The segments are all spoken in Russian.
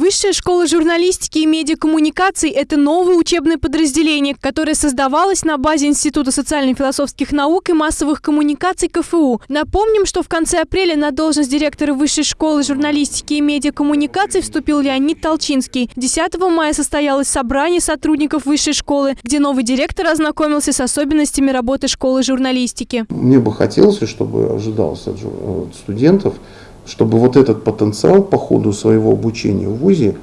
Высшая школа журналистики и медиакоммуникаций – это новое учебное подразделение, которое создавалось на базе Института социально-философских наук и массовых коммуникаций КФУ. Напомним, что в конце апреля на должность директора Высшей школы журналистики и медиакоммуникаций вступил Леонид Толчинский. 10 мая состоялось собрание сотрудников Высшей школы, где новый директор ознакомился с особенностями работы школы журналистики. Мне бы хотелось, чтобы ожидалось от студентов – чтобы вот этот потенциал по ходу своего обучения в ВУЗе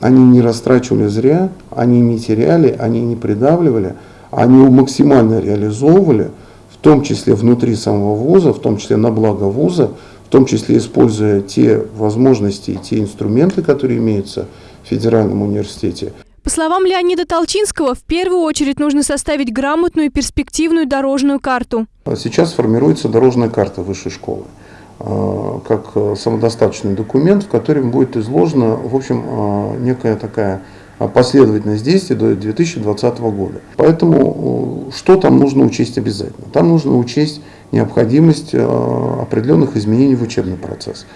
они не растрачивали зря, они не теряли, они не придавливали, они его максимально реализовывали, в том числе внутри самого вуза, в том числе на благо вуза, в том числе используя те возможности и те инструменты, которые имеются в федеральном университете. По словам Леонида Толчинского, в первую очередь нужно составить грамотную и перспективную дорожную карту. Сейчас формируется дорожная карта высшей школы. Э, как э, самодостаточный документ, в котором будет изложена, в общем, э, некая такая последовательность действий до 2020 года. Поэтому что там нужно учесть обязательно? Там нужно учесть необходимость определенных изменений в учебный процесс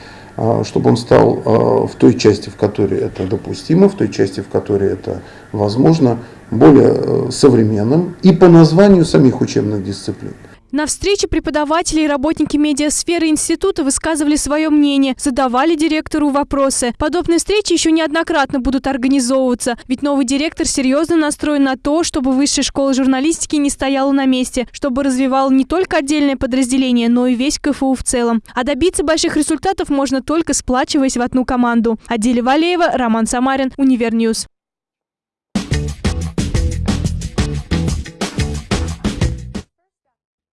чтобы он стал в той части, в которой это допустимо, в той части, в которой это возможно, более современным и по названию самих учебных дисциплин. На встрече преподаватели и работники медиасферы института высказывали свое мнение, задавали директору вопросы. Подобные встречи еще неоднократно будут организовываться, ведь новый директор серьезно настроен на то, чтобы высшая школа журналистики не стояла на месте, чтобы развивал не только отдельное подразделение, но и весь КФУ в целом. А добиться больших результатов можно только сплачиваясь в одну команду. Аделя Валеева, Роман Самарин, Univer News.